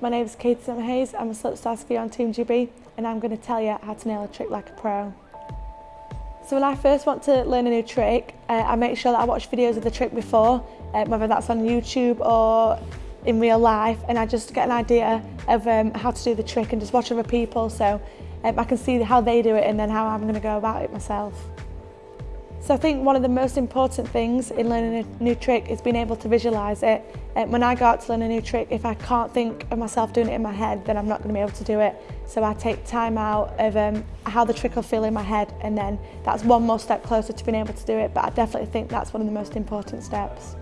My name is Katie Simmer Hayes, I'm a slipstar skier on Team GB and I'm going to tell you how to nail a trick like a pro. So when I first want to learn a new trick, uh, I make sure that I watch videos of the trick before, uh, whether that's on YouTube or in real life, and I just get an idea of um, how to do the trick and just watch other people so um, I can see how they do it and then how I'm going to go about it myself. So I think one of the most important things in learning a new trick is being able to visualise it. Um, when I go out to learn a new trick, if I can't think of myself doing it in my head, then I'm not going to be able to do it. So I take time out of um, how the trick will feel in my head and then that's one more step closer to being able to do it, but I definitely think that's one of the most important steps.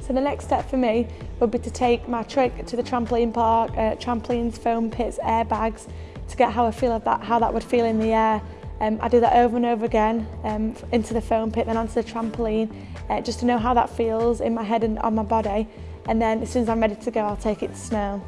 So the next step for me would be to take my trick to the trampoline park, uh, trampolines, foam pits, airbags, to get how I feel of that, how that would feel in the air Um, I do that over and over again, um, into the foam pit, then onto the trampoline, uh, just to know how that feels in my head and on my body. And then as soon as I'm ready to go, I'll take it to snow.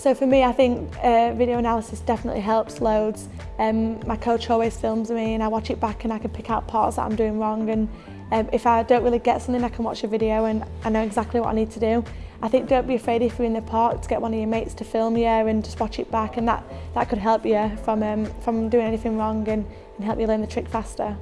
So for me, I think uh, video analysis definitely helps loads. Um, my coach always films me and I watch it back and I can pick out parts that I'm doing wrong and um, if I don't really get something I can watch a video and I know exactly what I need to do. I think don't be afraid if you're in the park to get one of your mates to film you and just watch it back and that, that could help you from, um, from doing anything wrong and, and help you learn the trick faster.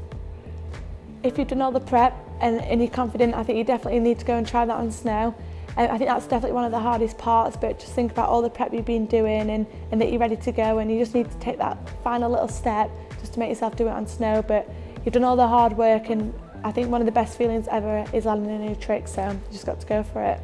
If you've done all the prep and, and you're confident, I think you definitely need to go and try that on snow. Um, I think that's definitely one of the hardest parts, but just think about all the prep you've been doing and, and that you're ready to go and you just need to take that final little step just to make yourself do it on snow. But you've done all the hard work and I think one of the best feelings ever is landing a new trick, so you just got to go for it.